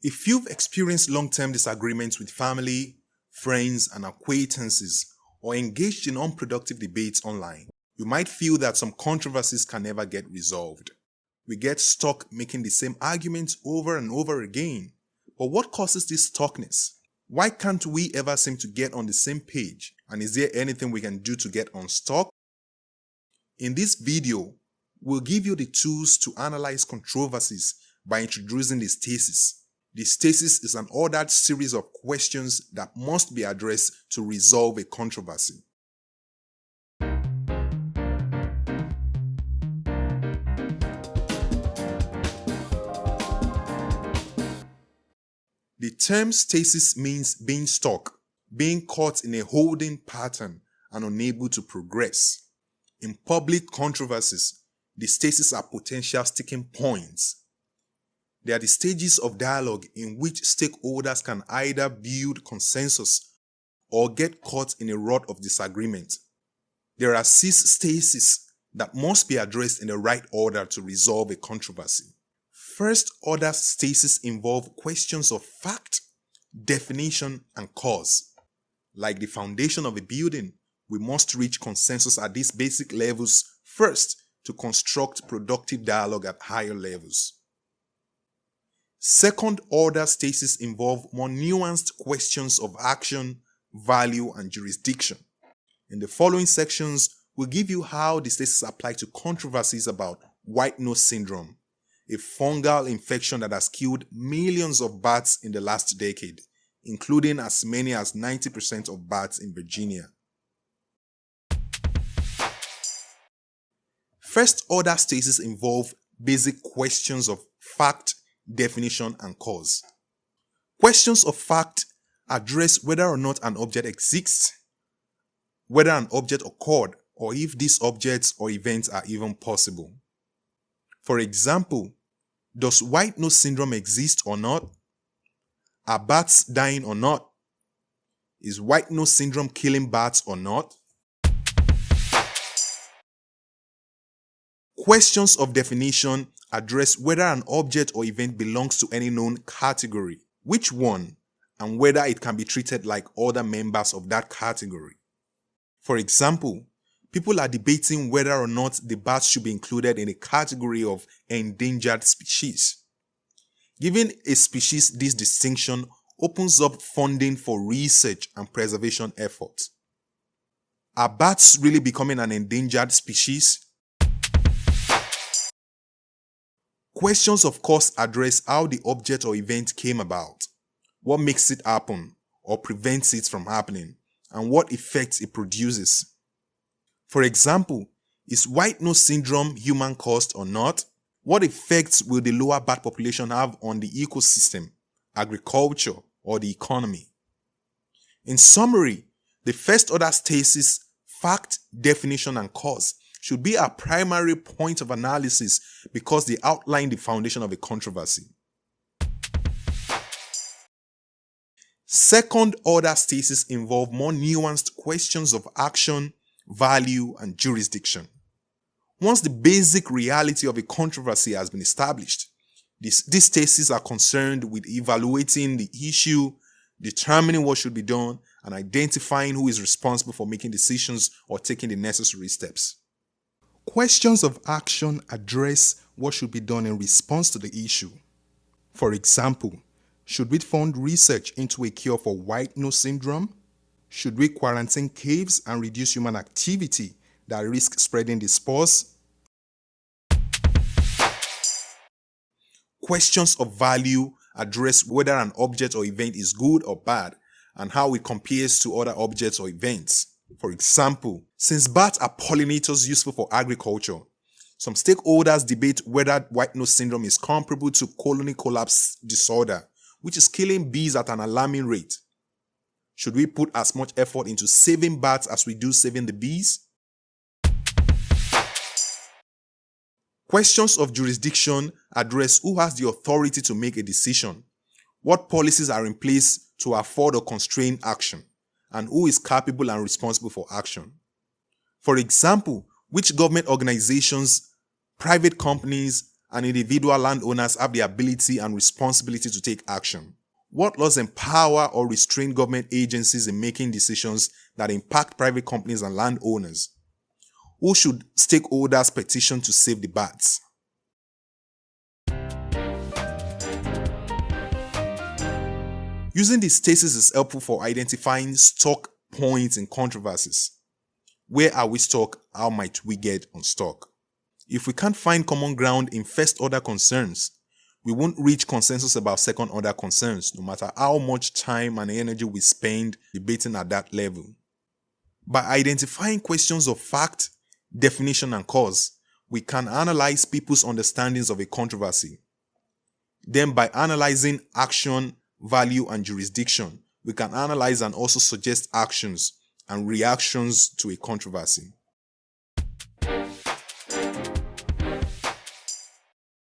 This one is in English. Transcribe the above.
If you've experienced long-term disagreements with family, friends, and acquaintances, or engaged in unproductive debates online, you might feel that some controversies can never get resolved. We get stuck making the same arguments over and over again. But what causes this stuckness? Why can't we ever seem to get on the same page? And is there anything we can do to get unstuck? In this video, we'll give you the tools to analyze controversies by introducing the stasis. The stasis is an ordered series of questions that must be addressed to resolve a controversy. The term stasis means being stuck, being caught in a holding pattern and unable to progress. In public controversies, the stasis are potential sticking points. They are the stages of dialogue in which stakeholders can either build consensus or get caught in a rut of disagreement. There are six stases that must be addressed in the right order to resolve a controversy. First order stasis involve questions of fact, definition, and cause. Like the foundation of a building, we must reach consensus at these basic levels first to construct productive dialogue at higher levels. Second order stasis involve more nuanced questions of action, value, and jurisdiction. In the following sections, we'll give you how the stasis apply to controversies about white nose syndrome, a fungal infection that has killed millions of bats in the last decade, including as many as 90% of bats in Virginia. First order stasis involve basic questions of fact, definition, and cause. Questions of fact address whether or not an object exists, whether an object occurred, or if these objects or events are even possible. For example, does white nose syndrome exist or not? Are bats dying or not? Is white nose syndrome killing bats or not? Questions of definition address whether an object or event belongs to any known category, which one, and whether it can be treated like other members of that category. For example, people are debating whether or not the bat should be included in a category of endangered species. Giving a species this distinction opens up funding for research and preservation efforts. Are bats really becoming an endangered species? Questions of course address how the object or event came about, what makes it happen or prevents it from happening, and what effects it produces. For example, is white nose syndrome human caused or not? What effects will the lower bat population have on the ecosystem, agriculture, or the economy? In summary, the first order stasis, fact, definition, and cause should be our primary point of analysis because they outline the foundation of a controversy. Second order stasis involve more nuanced questions of action, value, and jurisdiction. Once the basic reality of a controversy has been established, these stases are concerned with evaluating the issue, determining what should be done, and identifying who is responsible for making decisions or taking the necessary steps. Questions of action address what should be done in response to the issue. For example, should we fund research into a cure for white nose syndrome? Should we quarantine caves and reduce human activity that risk spreading the spores? Questions of value address whether an object or event is good or bad and how it compares to other objects or events. For example, since bats are pollinators useful for agriculture, some stakeholders debate whether white nose syndrome is comparable to colony collapse disorder, which is killing bees at an alarming rate. Should we put as much effort into saving bats as we do saving the bees? Questions of jurisdiction address who has the authority to make a decision, what policies are in place to afford or constrain action, and who is capable and responsible for action. For example, which government organizations, private companies, and individual landowners have the ability and responsibility to take action. What laws empower or restrain government agencies in making decisions that impact private companies and landowners? Who should stakeholders petition to save the bats? Using these stasis is helpful for identifying stock points in controversies. Where are we stuck? How might we get unstuck? If we can't find common ground in first order concerns, we won't reach consensus about second order concerns, no matter how much time and energy we spend debating at that level. By identifying questions of fact, definition, and cause, we can analyze people's understandings of a controversy. Then, by analyzing action, value, and jurisdiction, we can analyze and also suggest actions and reactions to a controversy.